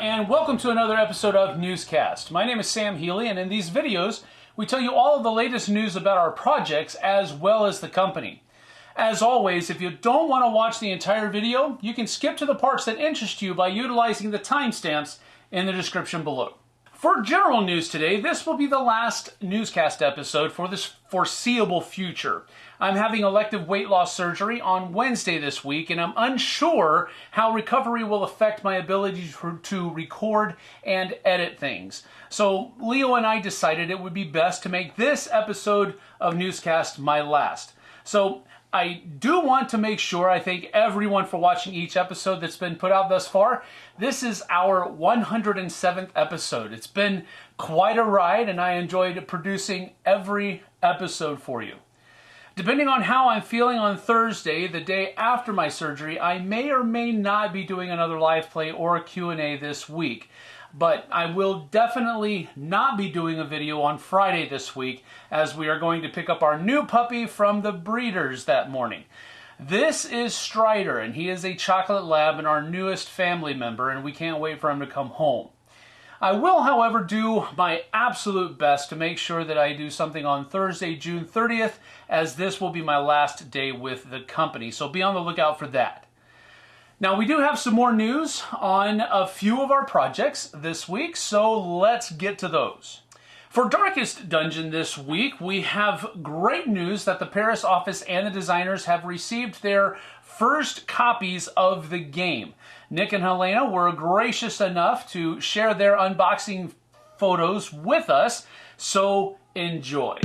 and welcome to another episode of Newscast. My name is Sam Healy, and in these videos, we tell you all of the latest news about our projects as well as the company. As always, if you don't want to watch the entire video, you can skip to the parts that interest you by utilizing the timestamps in the description below. For general news today, this will be the last newscast episode for this foreseeable future. I'm having elective weight loss surgery on Wednesday this week, and I'm unsure how recovery will affect my ability to record and edit things. So, Leo and I decided it would be best to make this episode of Newscast my last. So, I do want to make sure I thank everyone for watching each episode that's been put out thus far. This is our 107th episode. It's been quite a ride, and I enjoyed producing every episode for you. Depending on how I'm feeling on Thursday, the day after my surgery, I may or may not be doing another live play or a Q&A this week but I will definitely not be doing a video on Friday this week as we are going to pick up our new puppy from the breeders that morning. This is Strider, and he is a chocolate lab and our newest family member, and we can't wait for him to come home. I will, however, do my absolute best to make sure that I do something on Thursday, June 30th, as this will be my last day with the company, so be on the lookout for that. Now we do have some more news on a few of our projects this week, so let's get to those. For Darkest Dungeon this week, we have great news that the Paris office and the designers have received their first copies of the game. Nick and Helena were gracious enough to share their unboxing photos with us, so enjoy.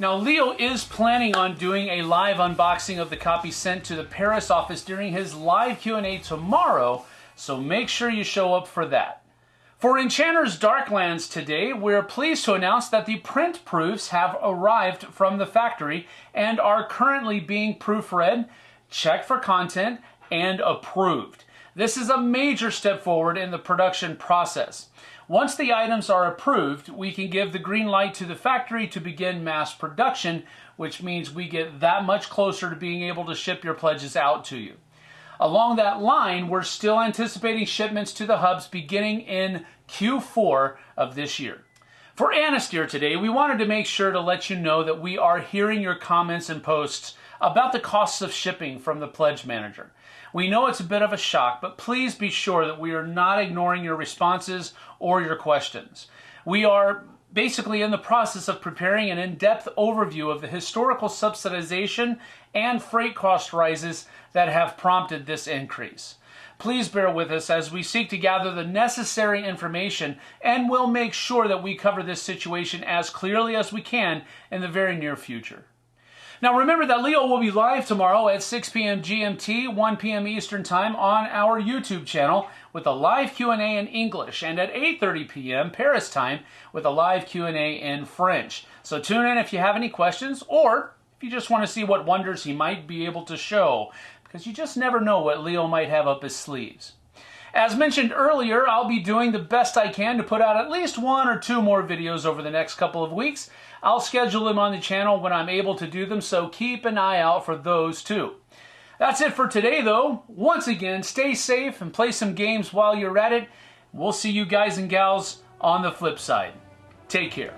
Now, Leo is planning on doing a live unboxing of the copy sent to the Paris office during his live Q&A tomorrow, so make sure you show up for that. For Enchanter's Darklands today, we're pleased to announce that the print proofs have arrived from the factory and are currently being proofread, checked for content, and approved. This is a major step forward in the production process. Once the items are approved, we can give the green light to the factory to begin mass production, which means we get that much closer to being able to ship your pledges out to you. Along that line, we're still anticipating shipments to the hubs beginning in Q4 of this year. For Anastyr today, we wanted to make sure to let you know that we are hearing your comments and posts about the costs of shipping from the Pledge Manager. We know it's a bit of a shock, but please be sure that we are not ignoring your responses or your questions. We are basically in the process of preparing an in-depth overview of the historical subsidization and freight cost rises that have prompted this increase. Please bear with us as we seek to gather the necessary information and we'll make sure that we cover this situation as clearly as we can in the very near future. Now remember that Leo will be live tomorrow at 6 p.m. GMT, 1 p.m. Eastern Time on our YouTube channel with a live Q&A in English and at 8.30 p.m. Paris time with a live Q&A in French. So tune in if you have any questions or if you just want to see what wonders he might be able to show because you just never know what Leo might have up his sleeves. As mentioned earlier, I'll be doing the best I can to put out at least one or two more videos over the next couple of weeks. I'll schedule them on the channel when I'm able to do them, so keep an eye out for those too. That's it for today though. Once again, stay safe and play some games while you're at it. We'll see you guys and gals on the flip side. Take care.